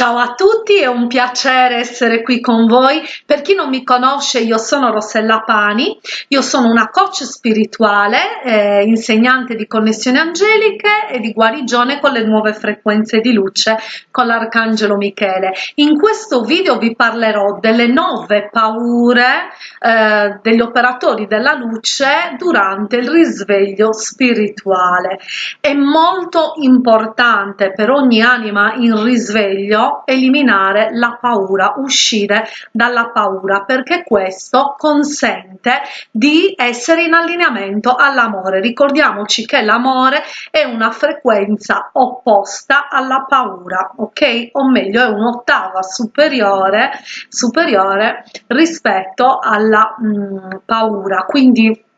Ciao a tutti, è un piacere essere qui con voi. Per chi non mi conosce, io sono Rossella Pani, io sono una coach spirituale, eh, insegnante di connessioni angeliche e di guarigione con le nuove frequenze di luce con l'Arcangelo Michele. In questo video vi parlerò delle nove paure eh, degli operatori della luce durante il risveglio spirituale. È molto importante per ogni anima in risveglio eliminare la paura, uscire dalla paura, perché questo consente di essere in allineamento all'amore. Ricordiamoci che l'amore è una frequenza opposta alla paura, ok? O meglio, è un'ottava superiore, superiore rispetto alla mh, mm, paura. Quindi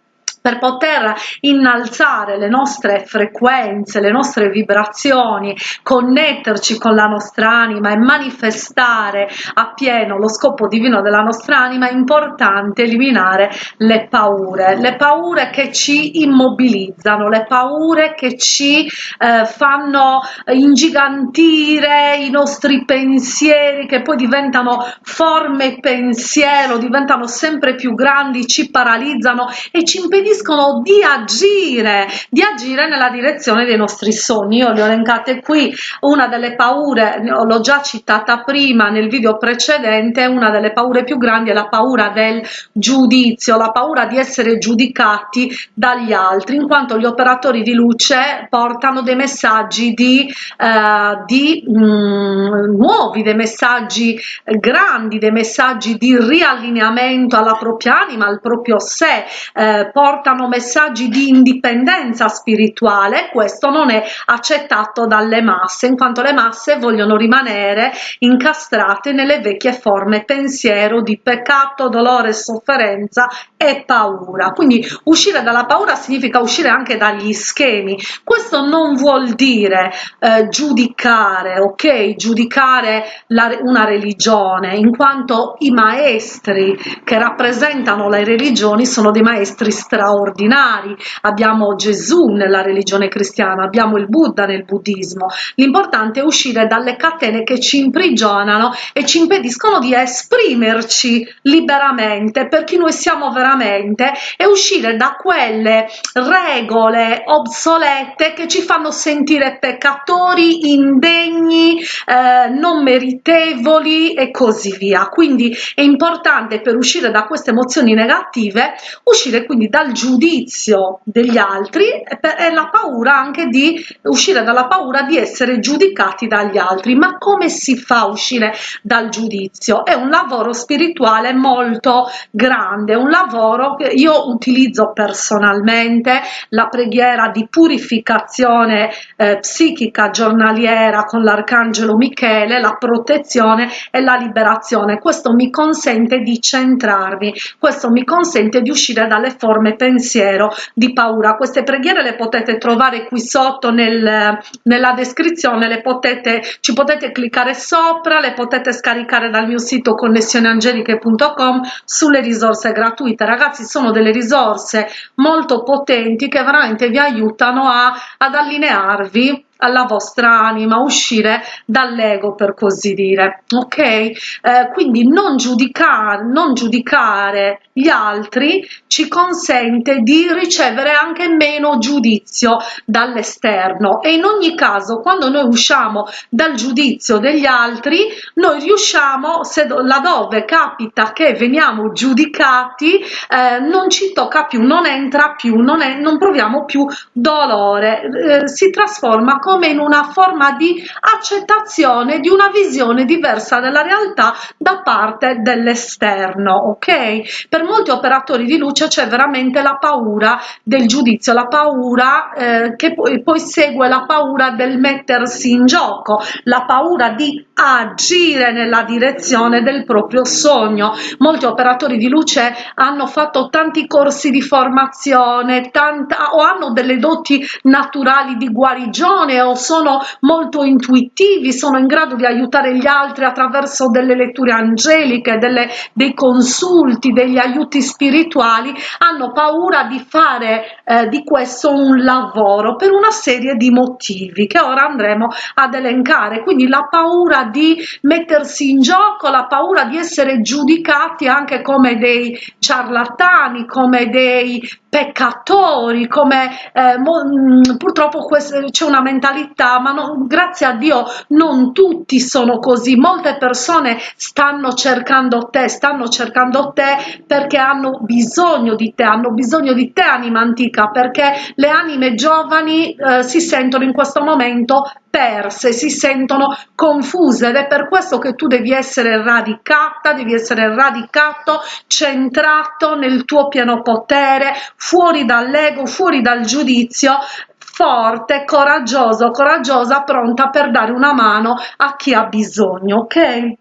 per poter innalzare le nostre frequenze, le nostre vibrazioni, connetterci con la nostra anima e manifestare appieno lo scopo divino della nostra anima, è importante eliminare le paure, le paure che ci immobilizzano, le paure che ci eh, fanno ingigantire i nostri pensieri, che poi diventano forme pensiero, diventano sempre più grandi, ci paralizzano e ci impediscono impediscono di agire, di agire nella direzione dei nostri sogni. Io le ho elencate qui, una delle paure, l'ho già citata prima nel video precedente, una delle paure più grandi è la paura del giudizio, la paura di essere giudicati dagli altri, in quanto gli operatori di luce portano dei messaggi di, eh, di mh, mm, nuovi, dei messaggi grandi, dei messaggi di riallineamento alla propria anima, al proprio sé, eh, portano portano messaggi di indipendenza spirituale, questo non è accettato dalle masse, in quanto le masse vogliono rimanere incastrate nelle vecchie forme pensiero di peccato, dolore, sofferenza e paura. Quindi uscire dalla paura significa uscire anche dagli schemi. Questo non vuol dire eh, giudicare, ok? Giudicare la, una religione, in quanto i maestri che rappresentano le religioni sono dei maestri straordinari straordinari, abbiamo Gesù nella religione cristiana, abbiamo il Buddha nel buddismo. L'importante è uscire dalle catene che ci imprigionano e ci impediscono di esprimerci liberamente per chi noi siamo veramente e uscire da quelle regole obsolete che ci fanno sentire peccatori, indegni, eh, non meritevoli e così via. Quindi è importante per uscire da queste emozioni negative uscire quindi dal giudizio degli altri e la paura anche di uscire dalla paura di essere giudicati dagli altri. Ma come si fa a uscire dal giudizio? È un lavoro spirituale molto grande un lavoro che io utilizzo personalmente la preghiera di purificazione eh, psichica giornaliera con l'arcangelo michele la protezione e la liberazione. Questo mi consente di centrarmi questo mi consente di uscire dalle forme pensiero di paura. Queste preghiere le potete trovare qui sotto nel, nella descrizione potete ci potete cliccare sopra le potete scaricare dal mio sito connessioneangeliche.com sulle risorse gratuite. Ragazzi sono delle risorse molto potenti che veramente vi aiutano a, ad allinearvi alla vostra anima, uscire dall'ego per così dire, ok? Eh, quindi non giudicare, non giudicare gli altri ci consente di ricevere anche meno giudizio dall'esterno e in ogni caso quando noi usciamo dal giudizio degli altri noi riusciamo se laddove capita che veniamo giudicati eh, non ci tocca più non entra più non, è, non proviamo più dolore eh, si trasforma come come in una forma di accettazione di una visione diversa della realtà da parte dell'esterno ok? Per molti operatori di luce c'è veramente la paura del giudizio la paura eh, che poi, poi segue la paura del mettersi in gioco la paura di agire nella direzione del proprio sogno. Molti operatori di luce hanno fatto tanti corsi di formazione tanta o hanno delle doti naturali di guarigione o sono molto intuitivi, sono in grado di aiutare gli altri attraverso delle letture angeliche, delle, dei consulti, degli aiuti spirituali, hanno paura di fare eh, di questo un lavoro per una serie di motivi che ora andremo ad elencare. Quindi la paura di mettersi in gioco, la paura di essere giudicati anche come dei ciarlatani, come dei peccatori, come eh, mm, purtroppo c'è una mentalità, ma no, grazie a Dio non tutti sono così, molte persone stanno cercando te, stanno cercando te perché hanno bisogno di te, hanno bisogno di te anima antica, perché le anime giovani eh, si sentono in questo momento perse, si sentono confuse ed è per questo che tu devi essere radicata, devi essere radicato, centrato nel tuo pieno potere, fuori dall'ego, fuori dal giudizio, forte, coraggioso, coraggiosa, pronta per dare una mano a chi ha bisogno, ok?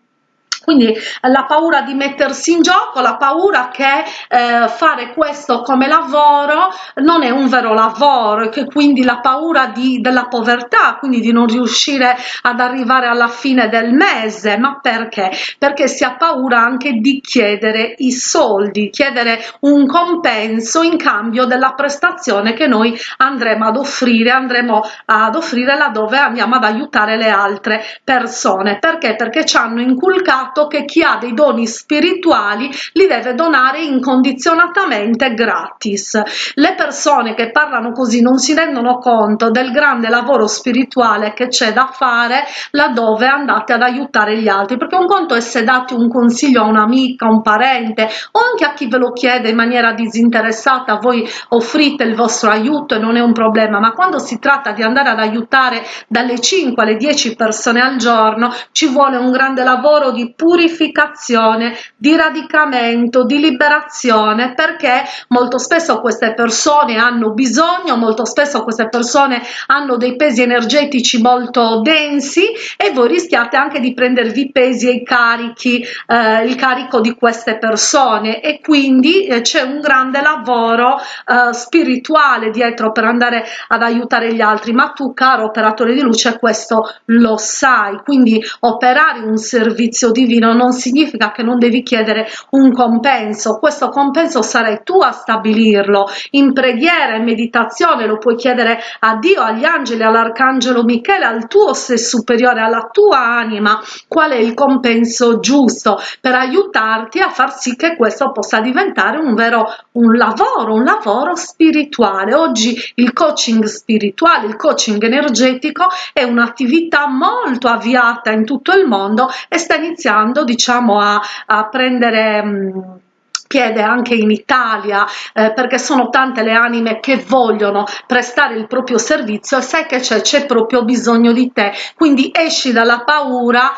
Quindi la paura di mettersi in gioco, la paura che eh, fare questo come lavoro non è un vero lavoro e che quindi la paura di, della povertà, quindi di non riuscire ad arrivare alla fine del mese, ma perché? Perché si ha paura anche di chiedere i soldi, chiedere un compenso in cambio della prestazione che noi andremo ad offrire, andremo ad offrire laddove andiamo ad aiutare le altre persone. Perché? Perché ci hanno inculcato fatto che chi ha dei doni spirituali li deve donare incondizionatamente gratis. Le persone che parlano così non si rendono conto del grande lavoro spirituale che c'è da fare laddove andate ad aiutare gli altri, perché un conto è se date un consiglio a un'amica, un parente o anche a chi ve lo chiede in maniera disinteressata, voi offrite il vostro aiuto e non è un problema, ma quando si tratta di andare ad aiutare dalle 5 alle 10 persone al giorno ci vuole un grande lavoro di purificazione, di radicamento, di liberazione, perché molto spesso queste persone hanno bisogno, molto spesso queste persone hanno dei pesi energetici molto densi e voi rischiate anche di prendervi pesi e carichi, eh, il carico di queste persone. E quindi eh, c'è un grande lavoro eh, spirituale dietro per andare ad aiutare gli altri, ma tu caro operatore di luce questo lo sai, quindi operare un servizio divino divino non significa che non devi chiedere un compenso, questo compenso sarai tu a stabilirlo, in preghiera, in meditazione lo puoi chiedere a Dio, agli angeli, all'arcangelo Michele, al tuo sé superiore, alla tua anima, qual è il compenso giusto per aiutarti a far sì che questo possa diventare un vero un lavoro, un lavoro spirituale. Oggi il coaching spirituale, il coaching energetico è un'attività molto avviata in tutto il mondo e sta iniziando iniziando diciamo a, a prendere mh, piede anche in Italia eh, perché sono tante le anime che vogliono prestare il proprio servizio e sai che c'è proprio bisogno di te. Quindi esci dalla paura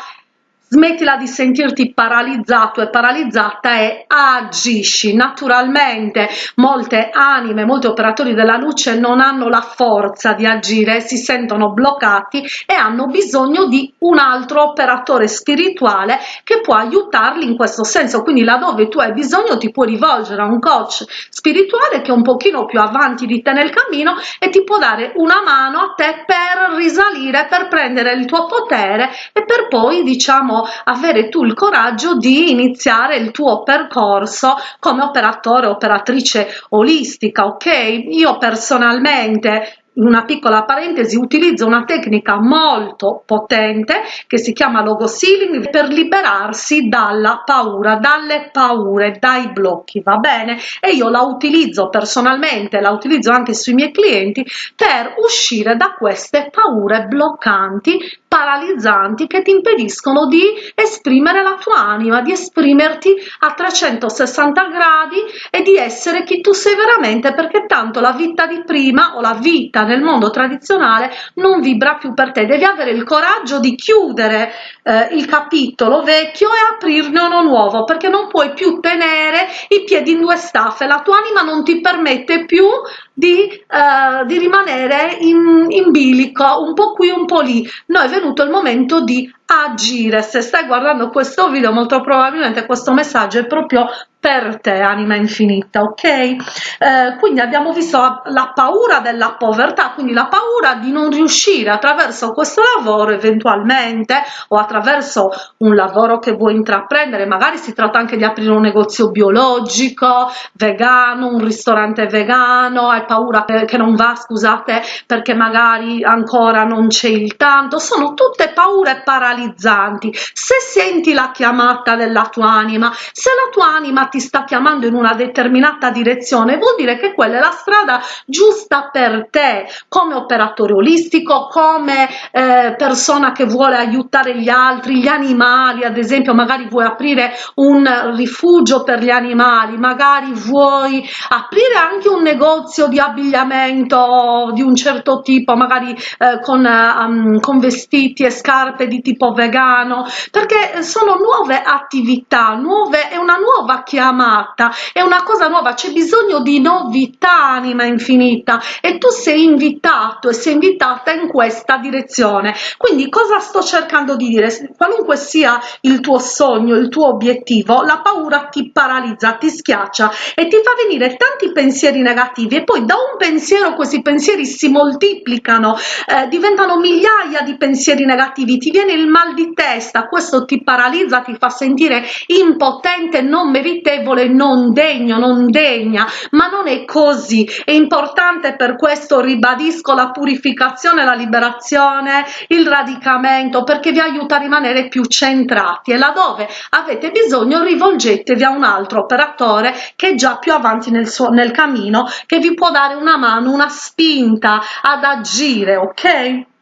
smettila di sentirti paralizzato e paralizzata e agisci naturalmente. Molte anime molti operatori della luce non hanno la forza di agire si sentono bloccati e hanno bisogno di un altro operatore spirituale che può aiutarli in questo senso. Quindi laddove tu hai bisogno ti puoi rivolgere a un coach spirituale che è un pochino più avanti di te nel cammino e ti può dare una mano a te per risalire per prendere il tuo potere e per poi diciamo avere tu il coraggio di iniziare il tuo percorso come operatore operatrice olistica ok? Io personalmente in una piccola parentesi utilizzo una tecnica molto potente che si chiama logo sealing per liberarsi dalla paura dalle paure dai blocchi va bene? E io la utilizzo personalmente la utilizzo anche sui miei clienti per uscire da queste paure bloccanti paralizzanti che ti impediscono di esprimere la tua anima di esprimerti a 360 gradi e di essere chi tu sei veramente perché tanto la vita di prima o la vita nel mondo tradizionale non vibra più per te. Devi avere il coraggio di chiudere eh, il capitolo vecchio e aprirne uno nuovo perché non puoi più tenere i piedi in due staffe. La tua anima non ti permette più di, eh, di rimanere in, in bilico un po' qui un po' lì. No è venuto il momento di agire. Se stai guardando questo video molto probabilmente questo messaggio è proprio per te anima infinita ok? Eh, quindi abbiamo visto la paura della povertà quindi la paura di non riuscire attraverso questo lavoro eventualmente o attraverso un lavoro che vuoi intraprendere. Magari si tratta anche di aprire un negozio biologico vegano un ristorante vegano. Hai paura che non va scusate perché magari ancora non c'è il tanto. Sono tutte paure paralizzanti se senti la chiamata della tua anima se la tua anima ti sta chiamando in una determinata direzione vuol dire che quella è la strada giusta per te come operatore olistico come eh, persona che vuole aiutare gli altri gli animali. Ad esempio magari vuoi aprire un rifugio per gli animali magari vuoi aprire anche un negozio di abbigliamento di un certo tipo magari eh, con, um, con vestiti e scarpe di tipo vegano perché sono nuove attività nuove è una nuova chiamata è una cosa nuova c'è bisogno di novità anima infinita e tu sei invitato e sei invitata in questa direzione. Quindi cosa sto cercando di dire? Qualunque sia il tuo sogno il tuo obiettivo la paura ti paralizza ti schiaccia e ti fa venire tanti pensieri negativi e poi da un pensiero questi pensieri si moltiplicano eh, diventano migliaia di pensieri negativi ti viene il mal di testa questo ti paralizza ti fa sentire impotente non meritevole non degno non degna. Ma non è così. È importante per questo ribadisco la purificazione la liberazione il radicamento perché vi aiuta a rimanere più centrati. E laddove avete bisogno rivolgetevi a un altro operatore che è già più avanti nel suo nel cammino che vi può dare una mano una spinta ad agire ok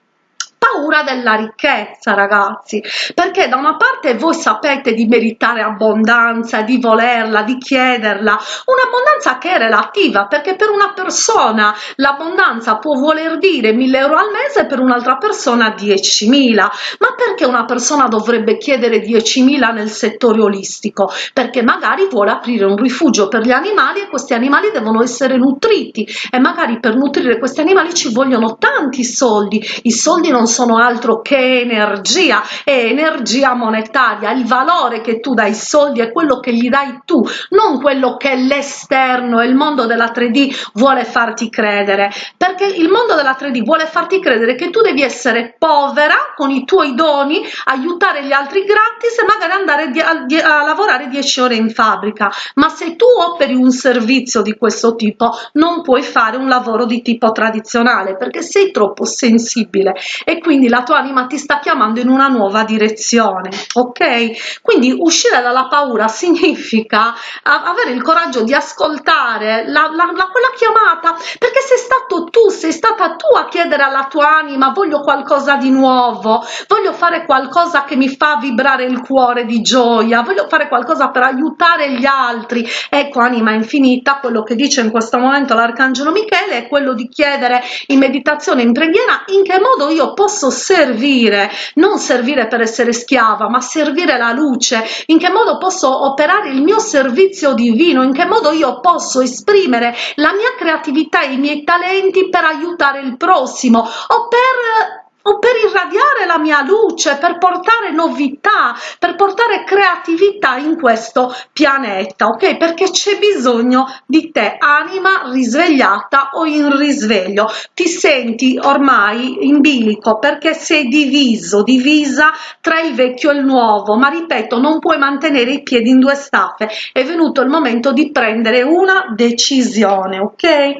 paura della ricchezza ragazzi. Perché da una parte voi sapete di meritare abbondanza di volerla di chiederla un'abbondanza che è relativa perché per una persona l'abbondanza può voler dire 1000 euro al mese per un'altra persona 10.000 ma perché una persona dovrebbe chiedere 10.000 nel settore olistico? Perché magari vuole aprire un rifugio per gli animali e questi animali devono essere nutriti. E magari per nutrire questi animali ci vogliono tanti soldi. I soldi non sono altro che energia e energia monetaria. Il valore che tu dai soldi è quello che gli dai tu non quello che l'esterno e il mondo della 3d vuole farti credere. Perché il mondo della 3d vuole farti credere che tu devi essere povera con i tuoi doni aiutare gli altri gratis e magari andare a, a lavorare 10 ore in fabbrica. Ma se tu operi un servizio di questo tipo non puoi fare un lavoro di tipo tradizionale perché sei troppo sensibile. E quindi la tua anima ti sta chiamando in una nuova direzione ok? Quindi uscire dalla paura significa avere il coraggio di ascoltare la, la, la, quella chiamata perché sei stato tu sei stata tu a chiedere alla tua anima voglio qualcosa di nuovo voglio fare qualcosa che mi fa vibrare il cuore di gioia voglio fare qualcosa per aiutare gli altri. Ecco anima infinita quello che dice in questo momento l'arcangelo michele è quello di chiedere in meditazione in preghiera in che modo io posso servire non servire per essere schiava ma servire la luce. In che modo posso operare il mio servizio divino? In che modo io posso esprimere la mia creatività e i miei talenti per aiutare il prossimo? O per o per irradiare la mia luce, per portare novità, per portare creatività in questo pianeta, ok? Perché c'è bisogno di te, anima risvegliata o in risveglio. Ti senti ormai in bilico perché sei diviso, divisa tra il vecchio e il nuovo, ma ripeto, non puoi mantenere i piedi in due staffe. È venuto il momento di prendere una decisione, ok?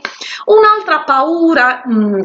Un'altra paura... Mh, mm,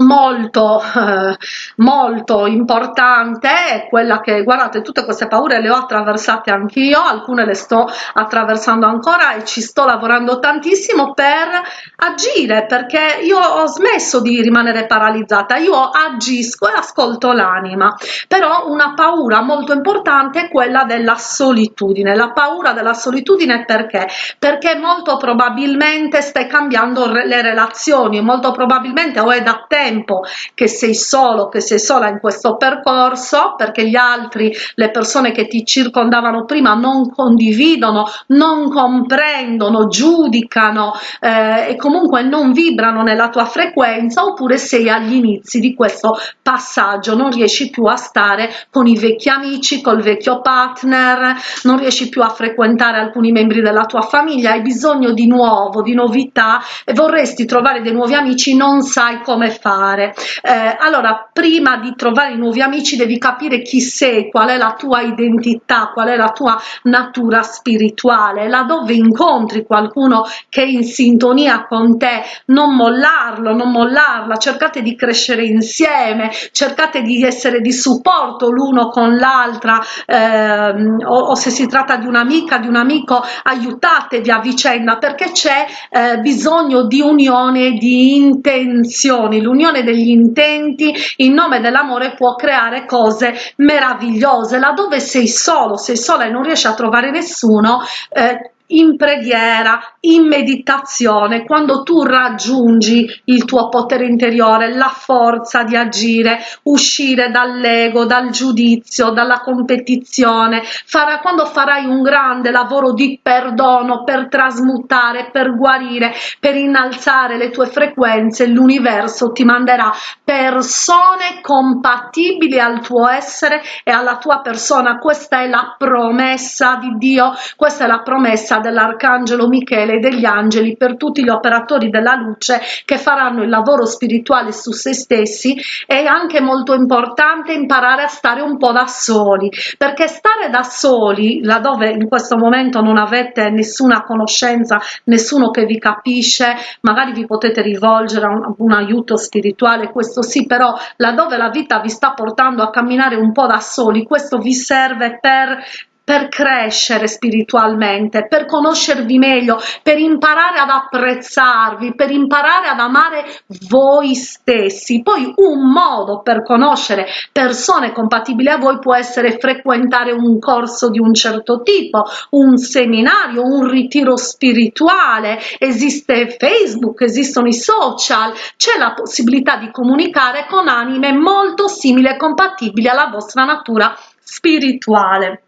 molto eh, molto importante quella che guardate tutte queste paure le ho attraversate anch'io alcune le sto attraversando ancora e ci sto lavorando tantissimo per agire perché io ho smesso di rimanere paralizzata io agisco e ascolto l'anima però una paura molto importante è quella della solitudine. La paura della solitudine perché? Perché molto probabilmente stai cambiando le relazioni molto probabilmente o è da tempo tempo che sei solo, che sei sola in questo percorso, perché gli altri, le persone che ti circondavano prima non condividono, non comprendono, giudicano eh, e comunque non vibrano nella tua frequenza, oppure sei agli inizi di questo passaggio, non riesci più a stare con i vecchi amici, col vecchio partner, non riesci più a frequentare alcuni membri della tua famiglia, hai bisogno di nuovo, di novità e vorresti trovare dei nuovi amici, non sai come fare. Eh, allora, prima di trovare nuovi amici devi capire chi sei, qual è la tua identità, qual è la tua natura spirituale, laddove incontri qualcuno che è in sintonia con te, non mollarlo, non mollarla, cercate di crescere insieme, cercate di essere di supporto l'uno con l'altra. Ehm, o, o, se si tratta di un'amica, di un amico, aiutatevi a vicenda perché c'è eh, bisogno di unione di intenzioni, l'unione degli intenti in nome dell'amore può creare cose meravigliose, laddove sei solo, sei sola e non riesci a trovare nessuno, eh, in preghiera, in meditazione, quando tu raggiungi il tuo potere interiore, la forza di agire, uscire dall'ego, dal giudizio, dalla competizione, farà, quando farai un grande lavoro di perdono per trasmutare, per guarire, per innalzare le tue frequenze, l'universo ti manderà persone compatibili al tuo essere e alla tua persona. Questa è la promessa di Dio, questa è la promessa dell'arcangelo Michele e degli angeli per tutti gli operatori della luce che faranno il lavoro spirituale su se stessi è anche molto importante imparare a stare un po' da soli perché stare da soli laddove in questo momento non avete nessuna conoscenza nessuno che vi capisce magari vi potete rivolgere a un, un aiuto spirituale questo sì però laddove la vita vi sta portando a camminare un po' da soli questo vi serve per per crescere spiritualmente, per conoscervi meglio, per imparare ad apprezzarvi, per imparare ad amare voi stessi. Poi un modo per conoscere persone compatibili a voi può essere frequentare un corso di un certo tipo, un seminario, un ritiro spirituale, esiste Facebook, esistono i social, c'è la possibilità di comunicare con anime molto simili e compatibili alla vostra natura spirituale.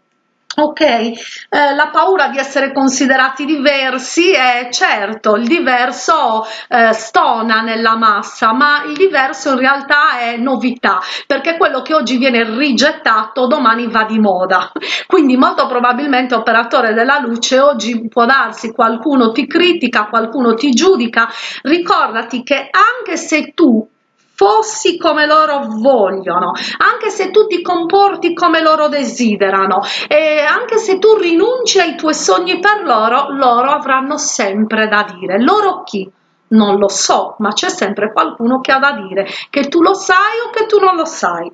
Ok, eh, la paura di essere considerati diversi è certo, il diverso eh, stona nella massa, ma il diverso in realtà è novità, perché quello che oggi viene rigettato domani va di moda. Quindi molto probabilmente operatore della luce oggi può darsi qualcuno ti critica, qualcuno ti giudica, ricordati che anche se tu fossi come loro vogliono, anche se tu ti comporti come loro desiderano e anche se tu rinunci ai tuoi sogni per loro, loro avranno sempre da dire. Loro chi? Non lo so, ma c'è sempre qualcuno che ha da dire, che tu lo sai o che tu non lo sai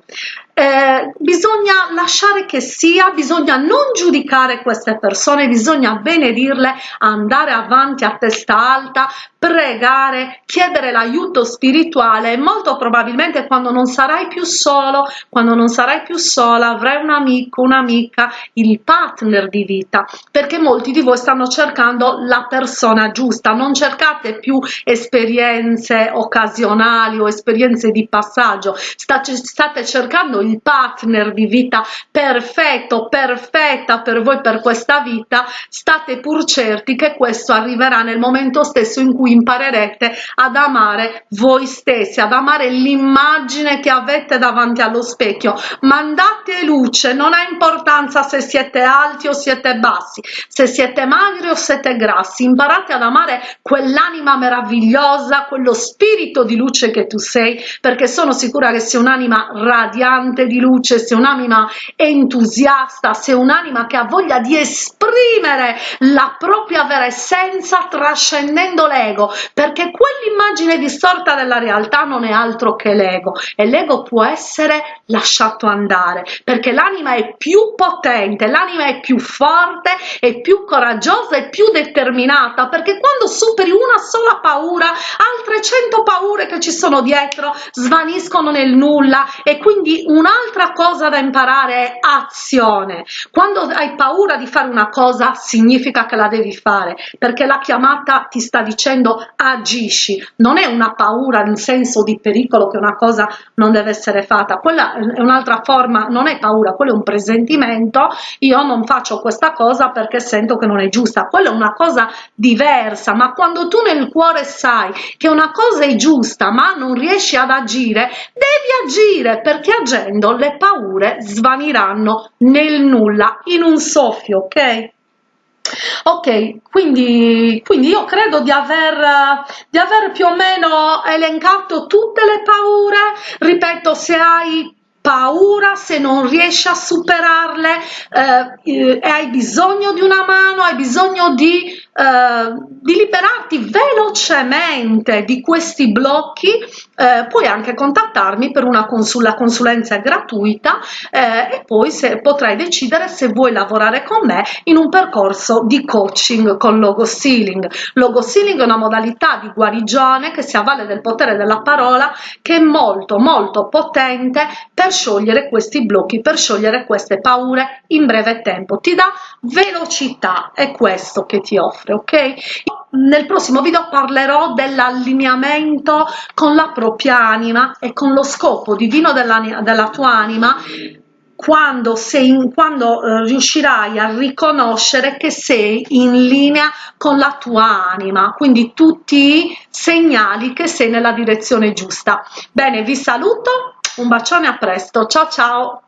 eh, bisogna lasciare che sia, bisogna non giudicare queste persone, bisogna benedirle, andare avanti a testa alta, pregare, chiedere l'aiuto spirituale. Molto probabilmente quando non sarai più solo, quando non sarai più sola, avrai un amico, un'amica, il partner di vita, perché molti di voi stanno cercando la persona giusta, non cercate più esperienze occasionali o esperienze di passaggio, state, state cercando il il partner di vita perfetto, perfetta per voi per questa vita, state pur certi che questo arriverà nel momento stesso in cui imparerete ad amare voi stessi, ad amare l'immagine che avete davanti allo specchio. Mandate luce, non ha importanza se siete alti o siete bassi, se siete magri o siete grassi, imparate ad amare quell'anima meravigliosa, quello spirito di luce che tu sei, perché sono sicura che sei un'anima radiante portante di luce, sei un'anima entusiasta, sei un'anima che ha voglia di esprimere la propria vera essenza trascendendo l'ego, perché quell'immagine distorta della realtà non è altro che l'ego e l'ego può essere lasciato andare, perché l'anima è più potente, l'anima è più forte, è più coraggiosa e più determinata, perché quando superi una sola paura, altre cento paure che ci sono dietro svaniscono nel nulla e quindi un un'altra cosa da imparare è azione. Quando hai paura di fare una cosa significa che la devi fare perché la chiamata ti sta dicendo agisci. Non è una paura in senso di pericolo che una cosa non deve essere fatta. Quella è un'altra forma non è paura quello è un presentimento. Io non faccio questa cosa perché sento che non è giusta. Quella è una cosa diversa ma quando tu nel cuore sai che una cosa è giusta ma non riesci ad agire devi agire perché agendo le paure svaniranno nel nulla in un soffio ok? Ok quindi quindi io credo di aver di aver più o meno elencato tutte le paure. Ripeto se hai paura se non riesci a superarle eh, e hai bisogno di una mano hai bisogno di, eh, di liberarti velocemente di questi blocchi eh, puoi anche contattarmi per una consul consulenza gratuita eh, e poi se potrai decidere se vuoi lavorare con me in un percorso di coaching con logo stealing logo stealing è una modalità di guarigione che si avvale del potere della parola che è molto molto potente per sciogliere questi blocchi per sciogliere queste paure in breve tempo. Ti dà velocità è questo che ti offre ok nel prossimo video parlerò dell'allineamento con la propria anima e con lo scopo divino della, della tua anima quando, sei, quando eh, riuscirai a riconoscere che sei in linea con la tua anima, quindi tutti segnali che sei nella direzione giusta. Bene, vi saluto, un bacione a presto, ciao ciao!